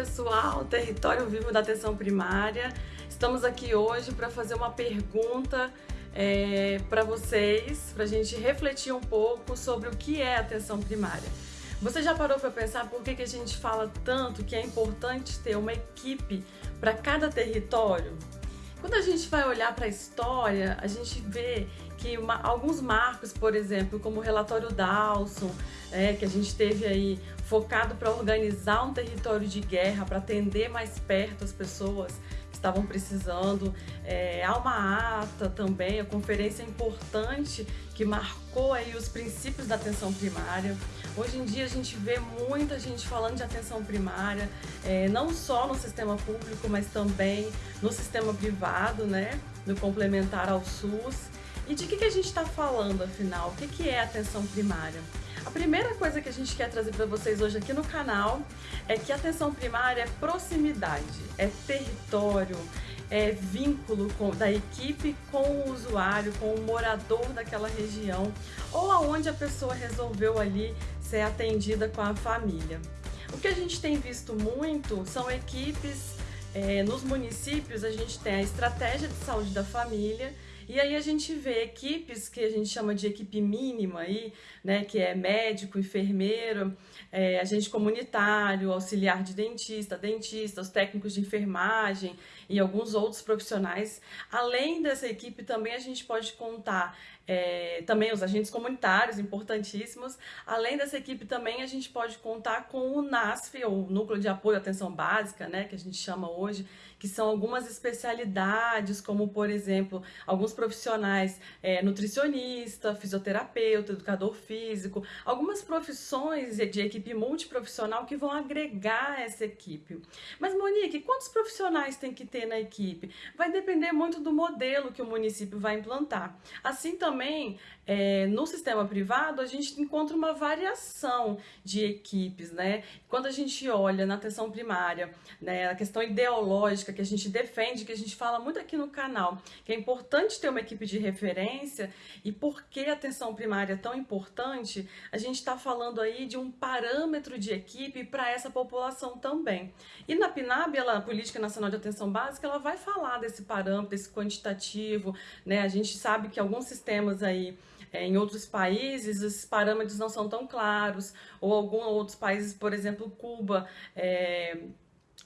pessoal, Território Vivo da Atenção Primária. Estamos aqui hoje para fazer uma pergunta é, para vocês, para a gente refletir um pouco sobre o que é atenção primária. Você já parou para pensar por que, que a gente fala tanto que é importante ter uma equipe para cada território? Quando a gente vai olhar para a história, a gente vê que uma, alguns marcos, por exemplo, como o relatório Dawson, é, que a gente teve aí focado para organizar um território de guerra, para atender mais perto as pessoas estavam precisando. É, há uma ata também, a conferência importante que marcou aí os princípios da atenção primária. Hoje em dia a gente vê muita gente falando de atenção primária, é, não só no sistema público, mas também no sistema privado, né, no complementar ao SUS. E de que, que a gente está falando, afinal? O que, que é atenção primária? A primeira coisa que a gente quer trazer para vocês hoje aqui no canal é que atenção primária é proximidade, é território, é vínculo com, da equipe com o usuário, com o morador daquela região ou aonde a pessoa resolveu ali ser atendida com a família. O que a gente tem visto muito são equipes é, nos municípios, a gente tem a estratégia de saúde da família e aí a gente vê equipes que a gente chama de equipe mínima aí, né, que é médico, enfermeiro, é, agente comunitário, auxiliar de dentista, dentista, os técnicos de enfermagem e alguns outros profissionais. Além dessa equipe também a gente pode contar é, também os agentes comunitários, importantíssimos. Além dessa equipe também a gente pode contar com o NASF, ou Núcleo de Apoio à Atenção Básica, né, que a gente chama hoje, que são algumas especialidades, como por exemplo, alguns profissionais é, nutricionista, fisioterapeuta, educador físico, algumas profissões de equipe multiprofissional que vão agregar essa equipe. Mas Monique, quantos profissionais tem que ter na equipe? Vai depender muito do modelo que o município vai implantar. Assim também é, no sistema privado, a gente encontra uma variação de equipes, né? Quando a gente olha na atenção primária, né, a questão ideológica que a gente defende, que a gente fala muito aqui no canal, que é importante ter uma equipe de referência e por que a atenção primária é tão importante, a gente está falando aí de um parâmetro de equipe para essa população também. E na PNAB, ela, a Política Nacional de Atenção Básica, ela vai falar desse parâmetro, desse quantitativo, né? A gente sabe que alguns sistemas aí é, em outros países, os parâmetros não são tão claros, ou alguns outros países, por exemplo, Cuba, é,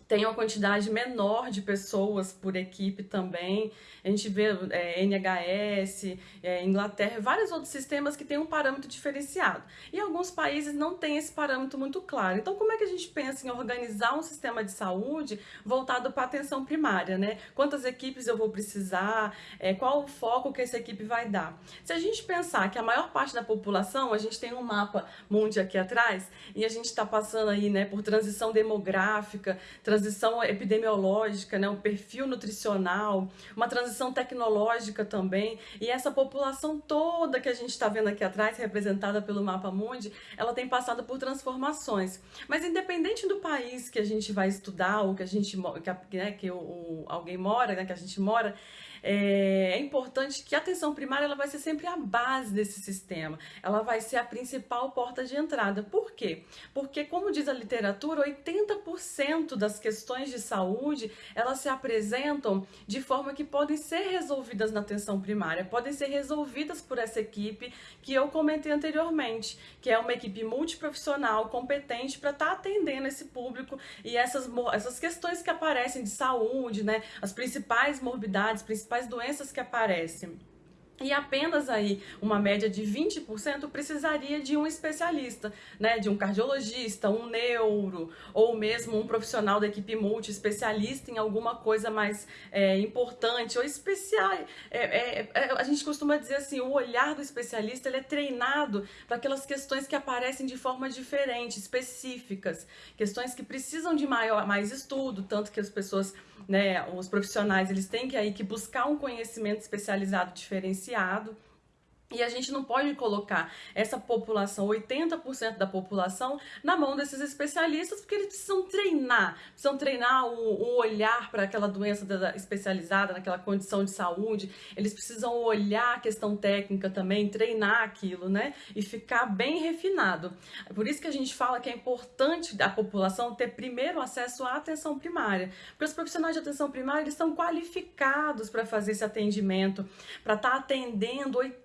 tem uma quantidade menor de pessoas por equipe também. A gente vê é, NHS, é, Inglaterra, vários outros sistemas que têm um parâmetro diferenciado. E alguns países não têm esse parâmetro muito claro. Então, como é que a gente pensa em organizar um sistema de saúde voltado para a atenção primária, né? Quantas equipes eu vou precisar? É, qual o foco que essa equipe vai dar? Se a gente pensar que a maior parte da população, a gente tem um mapa mundi aqui atrás, e a gente está passando aí, né, por transição demográfica, transição epidemiológica, né, um perfil nutricional, uma transição tecnológica também, e essa população toda que a gente está vendo aqui atrás, representada pelo Mapa Mundi, ela tem passado por transformações. Mas independente do país que a gente vai estudar, ou que a gente que, né, que o, o, alguém mora, né, que a gente mora, é, é importante que a atenção primária ela vai ser sempre a base desse sistema. Ela vai ser a principal porta de entrada. Por quê? Porque, como diz a literatura, 80% das questões de saúde, elas se apresentam de forma que podem ser resolvidas na atenção primária, podem ser resolvidas por essa equipe que eu comentei anteriormente, que é uma equipe multiprofissional, competente para estar tá atendendo esse público e essas, essas questões que aparecem de saúde, né, as principais morbidades, principais principais doenças que aparecem e apenas aí uma média de 20% precisaria de um especialista, né, de um cardiologista, um neuro, ou mesmo um profissional da equipe multi, especialista em alguma coisa mais é, importante ou especial. É, é, é, a gente costuma dizer assim, o olhar do especialista ele é treinado para aquelas questões que aparecem de forma diferente, específicas, questões que precisam de maior, mais estudo, tanto que as pessoas, né, os profissionais, eles têm que aí que buscar um conhecimento especializado diferenciado diferenciado e a gente não pode colocar essa população, 80% da população, na mão desses especialistas, porque eles precisam treinar, precisam treinar o, o olhar para aquela doença especializada, naquela condição de saúde, eles precisam olhar a questão técnica também, treinar aquilo, né? E ficar bem refinado. Por isso que a gente fala que é importante a população ter primeiro acesso à atenção primária, porque os profissionais de atenção primária eles estão qualificados para fazer esse atendimento, para estar tá atendendo 80%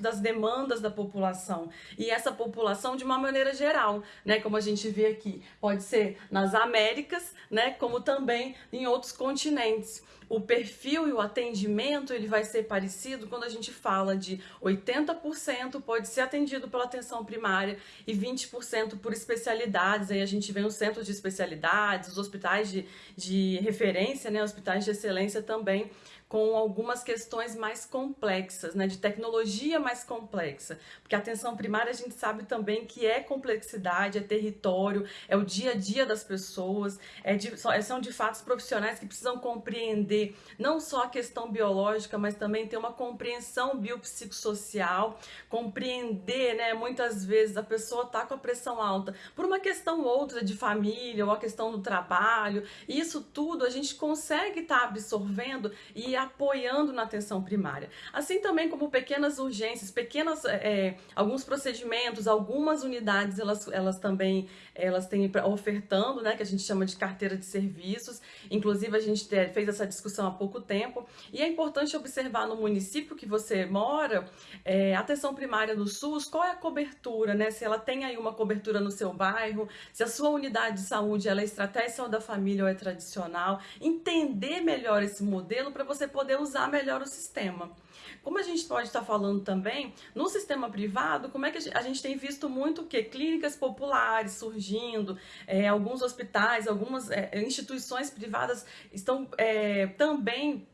das demandas da população. E essa população de uma maneira geral, né, como a gente vê aqui, pode ser nas Américas, né, como também em outros continentes. O perfil e o atendimento ele vai ser parecido quando a gente fala de 80% pode ser atendido pela atenção primária e 20% por especialidades. Aí a gente vê os centros de especialidades, os hospitais de, de referência, né, hospitais de excelência também com algumas questões mais complexas, né, de tecnologia mais complexa, porque a atenção primária a gente sabe também que é complexidade, é território, é o dia a dia das pessoas, é de, são de fato profissionais que precisam compreender não só a questão biológica, mas também ter uma compreensão biopsicossocial, compreender, né, muitas vezes a pessoa está com a pressão alta por uma questão ou outra de família ou a questão do trabalho, isso tudo a gente consegue estar tá absorvendo e apoiando na atenção primária. Assim também como pequenas urgências, pequenas, é, alguns procedimentos, algumas unidades, elas, elas também elas têm ofertando, né, que a gente chama de carteira de serviços. Inclusive, a gente fez essa discussão há pouco tempo. E é importante observar no município que você mora, é, atenção primária no SUS, qual é a cobertura, né? Se ela tem aí uma cobertura no seu bairro, se a sua unidade de saúde ela é estratégia da família ou é tradicional. Entender melhor esse modelo para você poder usar melhor o sistema. Como a gente pode estar falando também, no sistema privado, como é que a gente tem visto muito que? Clínicas populares surgindo, é, alguns hospitais, algumas é, instituições privadas estão é, também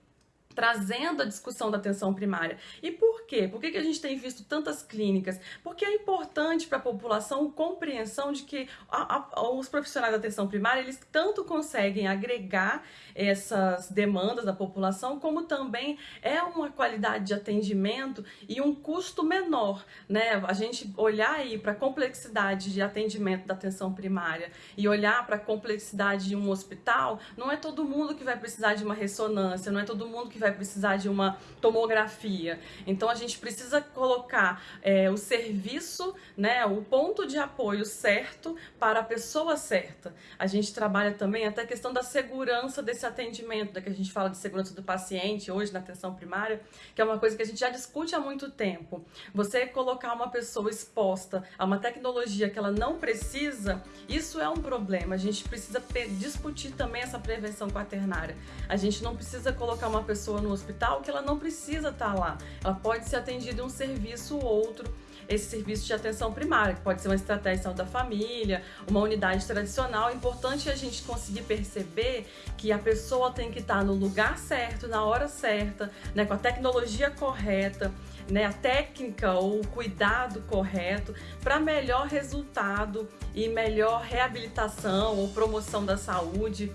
trazendo a discussão da atenção primária. E por quê? Por que, a gente tem visto tantas clínicas? Porque é importante para a população compreensão de que a, a, os profissionais da atenção primária, eles tanto conseguem agregar essas demandas da população, como também é uma qualidade de atendimento e um custo menor, né? A gente olhar aí para a complexidade de atendimento da atenção primária e olhar para a complexidade de um hospital, não é todo mundo que vai precisar de uma ressonância, não é todo mundo que vai precisar de uma tomografia. Então a gente precisa colocar é, o serviço, né, o ponto de apoio certo para a pessoa certa. A gente trabalha também até a questão da segurança desse atendimento, da que a gente fala de segurança do paciente hoje na atenção primária, que é uma coisa que a gente já discute há muito tempo. Você colocar uma pessoa exposta a uma tecnologia que ela não precisa, isso é um problema. A gente precisa discutir também essa prevenção quaternária. A gente não precisa colocar uma pessoa pessoa no hospital que ela não precisa estar lá. Ela pode ser atendida em um serviço ou outro, esse serviço de atenção primária, que pode ser uma estratégia de saúde da família, uma unidade tradicional. É importante a gente conseguir perceber que a pessoa tem que estar no lugar certo, na hora certa, né, com a tecnologia correta, né, a técnica ou o cuidado correto para melhor resultado e melhor reabilitação ou promoção da saúde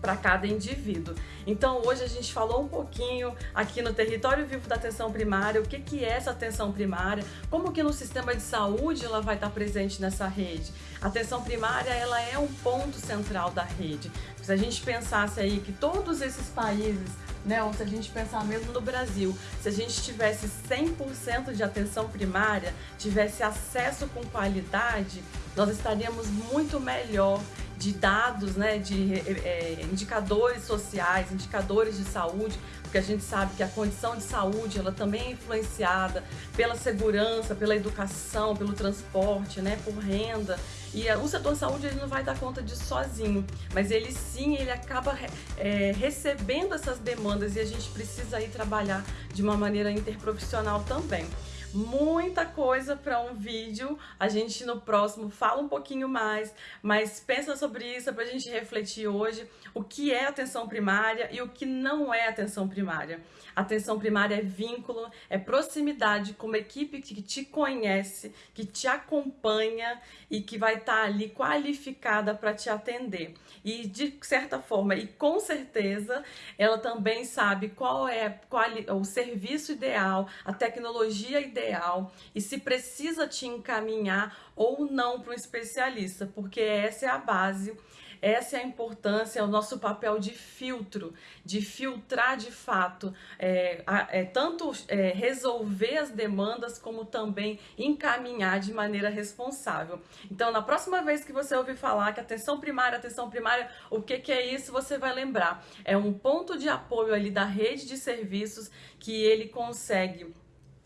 para cada indivíduo. Então hoje a gente falou um pouquinho aqui no território vivo da atenção primária, o que, que é essa atenção primária, como que no sistema de saúde ela vai estar presente nessa rede. A atenção primária ela é um ponto central da rede. Se a gente pensasse aí que todos esses países né? Ou se a gente pensar mesmo no Brasil, se a gente tivesse 100% de atenção primária, tivesse acesso com qualidade, nós estaríamos muito melhor de dados, né, de é, indicadores sociais, indicadores de saúde, porque a gente sabe que a condição de saúde ela também é influenciada pela segurança, pela educação, pelo transporte, né, por renda. E o setor saúde ele não vai dar conta disso sozinho, mas ele sim ele acaba é, recebendo essas demandas e a gente precisa aí trabalhar de uma maneira interprofissional também. Muita coisa para um vídeo. A gente no próximo fala um pouquinho mais, mas pensa sobre isso para a gente refletir hoje o que é atenção primária e o que não é atenção primária. Atenção primária é vínculo, é proximidade com uma equipe que te conhece, que te acompanha e que vai estar tá ali qualificada para te atender. E de certa forma, e com certeza, ela também sabe qual é qual, o serviço ideal, a tecnologia ideal e se precisa te encaminhar ou não para um especialista, porque essa é a base essa é a importância, é o nosso papel de filtro, de filtrar de fato, é, é tanto é, resolver as demandas como também encaminhar de maneira responsável. Então, na próxima vez que você ouvir falar que atenção primária, atenção primária, o que, que é isso, você vai lembrar. É um ponto de apoio ali da rede de serviços que ele consegue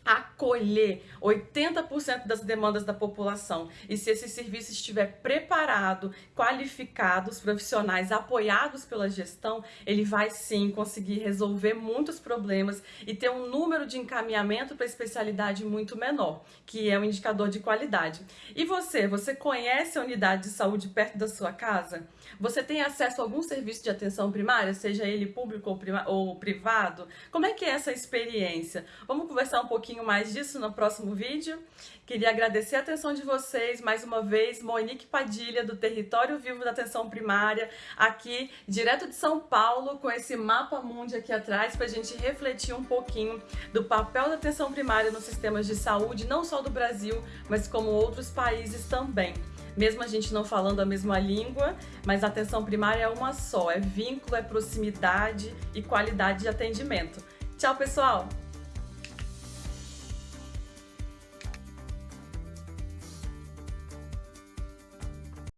acolher 80% das demandas da população. E se esse serviço estiver preparado, qualificado, os profissionais apoiados pela gestão, ele vai sim conseguir resolver muitos problemas e ter um número de encaminhamento para especialidade muito menor, que é um indicador de qualidade. E você, você conhece a unidade de saúde perto da sua casa? Você tem acesso a algum serviço de atenção primária, seja ele público ou, ou privado? Como é que é essa experiência? Vamos conversar um pouquinho mais disso no próximo vídeo. Queria agradecer a atenção de vocês, mais uma vez, Monique Padilha, do Território Vivo da Atenção Primária, aqui, direto de São Paulo, com esse mapa mundi aqui atrás, para a gente refletir um pouquinho do papel da atenção primária nos sistemas de saúde, não só do Brasil, mas como outros países também mesmo a gente não falando a mesma língua, mas a atenção primária é uma só, é vínculo, é proximidade e qualidade de atendimento. Tchau, pessoal!